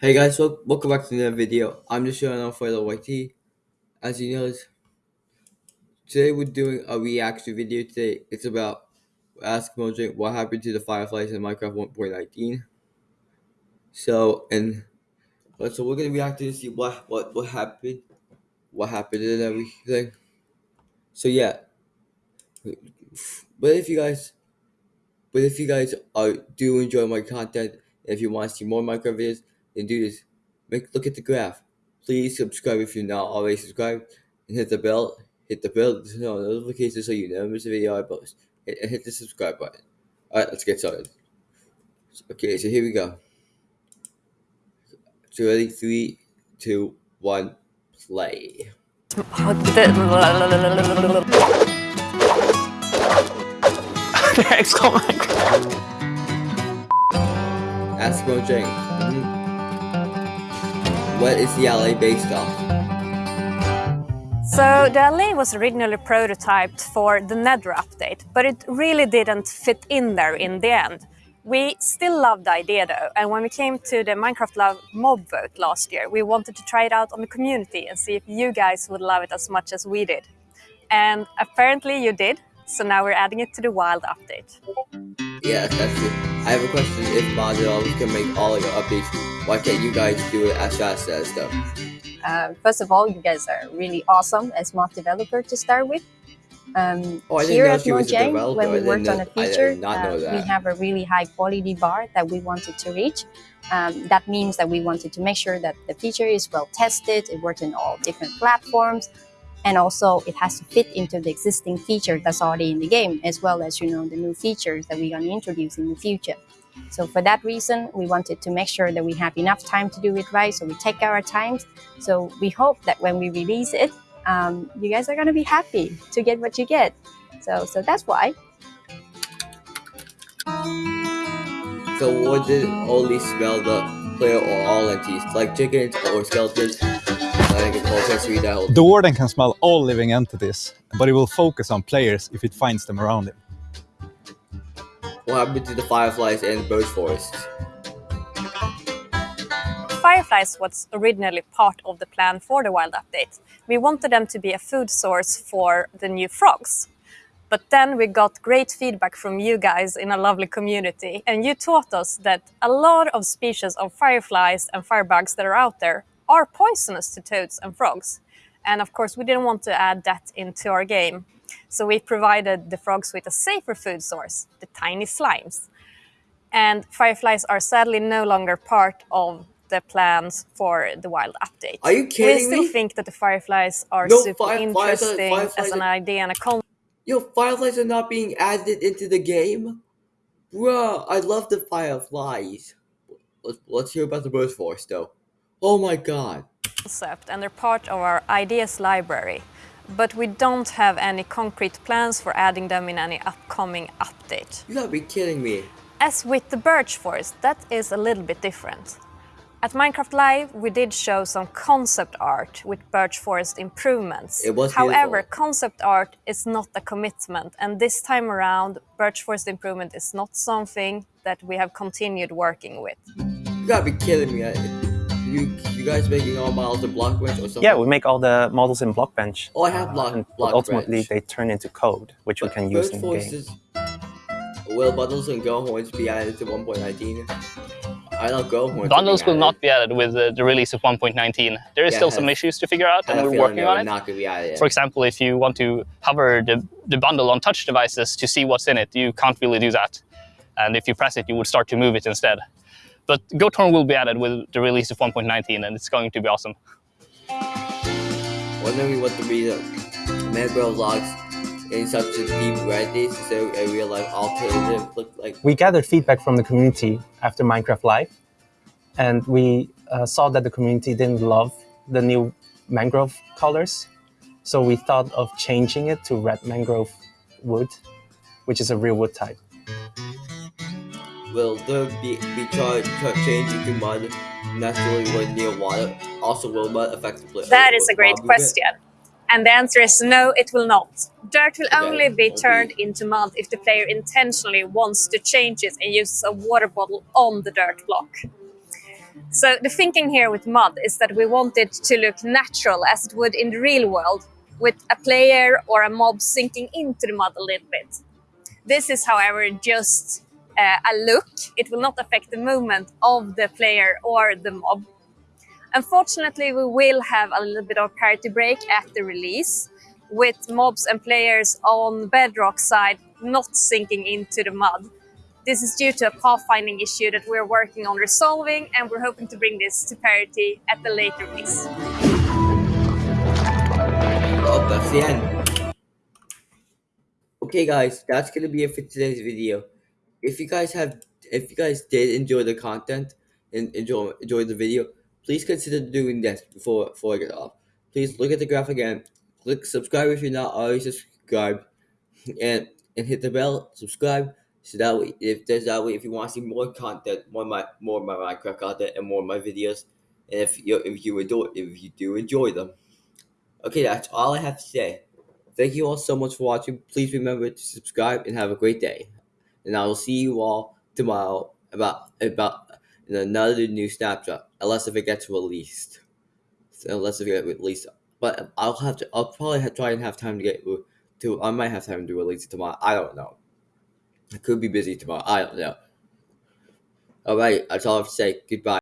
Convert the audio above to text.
Hey guys, wel- welcome back to another video. I'm just showing off for the YT. As you know, today we're doing a reaction video. Today it's about Ask Mojang what happened to the Fireflies in Minecraft 1.19. So and so we're gonna react to see what what what happened, what happened and everything. So yeah, but if you guys, but if you guys are do enjoy my content, if you want to see more Minecraft videos, then do this. Make look at the graph. Please subscribe if you're not already subscribed, and hit the bell. Hit the bell to know notifications so you never miss a video I post. Hit, and hit the subscribe button. All right, let's get started. Okay, so here we go. So ready, three, two, one, play. Exclamation. Ask Mojang. What is the Allay based off? So the Allay was originally prototyped for the Nether update, but it really didn't fit in there in the end. We still loved the idea though, and when we came to the Minecraft Live mob vote last year, we wanted to try it out on the community and see if you guys would love it as much as we did. And apparently you did, so now we're adding it to the wild update. Yeah, that's it. I have a question. If modded always can make all of your updates, why can't you guys do it as fast as them? Um, first of all, you guys are really awesome as mod developer to start with. Um, Oh, I didn't here know at she was a Mojang, when we worked on know- a I did feature, uh, we have a really high quality bar that we wanted to reach. Um, that means that we wanted to make sure that the feature is well tested, it works in all different platforms, and also it has to fit into the existing feature that's already in the game, as well as you know the new features that we're going to introduce in the future. So for that reason, we wanted to make sure that we have enough time to do it right. So we take our times. So we hope that when we release it, um, you guys are going to be happy to get what you get. So so that's why. So what did only smell the player or all entities, like chickens or skeletons? The warden can smell all living entities, but it will focus on players if it finds them around him. What happened to the fireflies and birch forests? Fireflies was originally part of the plan for the wild update. We wanted them to be a food source for the new frogs. But then we got great feedback from you guys in a lovely community, and you taught us that a lot of species of fireflies and firebugs that are out there are poisonous to toads and frogs. And of course, we didn't want to add that into our game. So we provided the frogs with a safer food source, the tiny slimes. And fireflies are sadly no longer part of the plans for the wild update. Are you We kidding still me? think that the fireflies are No, super fire- interesting fireflies as an idea and a concept. Yo, fireflies are not being added into the game? Bruh, I love the fireflies. Let's, let's hear about the birch forest though. Oh my god. concept and they're part of our ideas library, but we don't have any concrete plans for adding them in any upcoming update. You gotta be kidding me. As with the birch forest, that is a little bit different. At Minecraft Live, we did show some concept art with birch forest improvements. It was However, beautiful. concept art is not a commitment, and this time around, birch forest improvement is not something that we have continued working with. You gotta be kidding me. I, you you guys making all models in Blockbench or something? Yeah, we make all the models in Blockbench. Oh, I have Block- and Blockbench. ultimately, they turn into code, which we can use in the forest game. Will bundles and goat horns be added to 1.19? I know goat horns. Bundles will added. not be added with the, the release of 1.19. There is Yeah, still some issues to figure out, and we're working on it. Not be added. For example, if you want to hover the, the bundle on touch devices to see what's in it, you can't really do that. And if you press it, you would start to move it instead. But Goathorn will be added with the release of 1.19, and it's going to be awesome. Wondering what the reason mangrove logs in such a deep red is so a real life alternative look like. We gathered feedback from the community after Minecraft Live, and we uh, saw that the community didn't love the new mangrove colors. So we thought of changing it to red mangrove wood, which is a real wood type. Will there be, be char- changing to mud naturally when near water? Also, will mud affect the play? That is a great question. And the answer is no, it will not. Dirt will only be turned into mud if the player intentionally wants to change it and uses a water bottle on the dirt block. So the thinking here with mud is that we want it to look natural as it would in the real world, with a player or a mob sinking into the mud a little bit. This is, however, just Eh, a look. It will not affect the movement of the player or the mob. Unfortunately, we will have a little bit of parity break at the release, with mobs and players on Bedrock side not sinking into the mud. This is due to a pathfinding issue that we're working on resolving, and we're hoping to bring this to parity at the later release. Okay, guys, that's gonna be it for today's video. If you guys have, if you guys did enjoy the content and enjoy enjoy the video, please consider doing this before before I get off. Please look at the graph again. Click subscribe if you're not already subscribed, and and hit the bell. Subscribe so that way, if there's that way, if you want to see more content, more my more my Minecraft content, and more of my videos, and if you if you enjoy if you do enjoy them. Okay, that's all I have to say. Thank you all so much for watching. Please remember to subscribe and have a great day. And I will see you all tomorrow about about another new snapshot, unless if it gets released. So unless if it gets released, but I'll have to. I'll probably have, try and have time to get to. I might have time to release it tomorrow. I don't know. I could be busy tomorrow. I don't know. All right, that's all I have to say. Goodbye.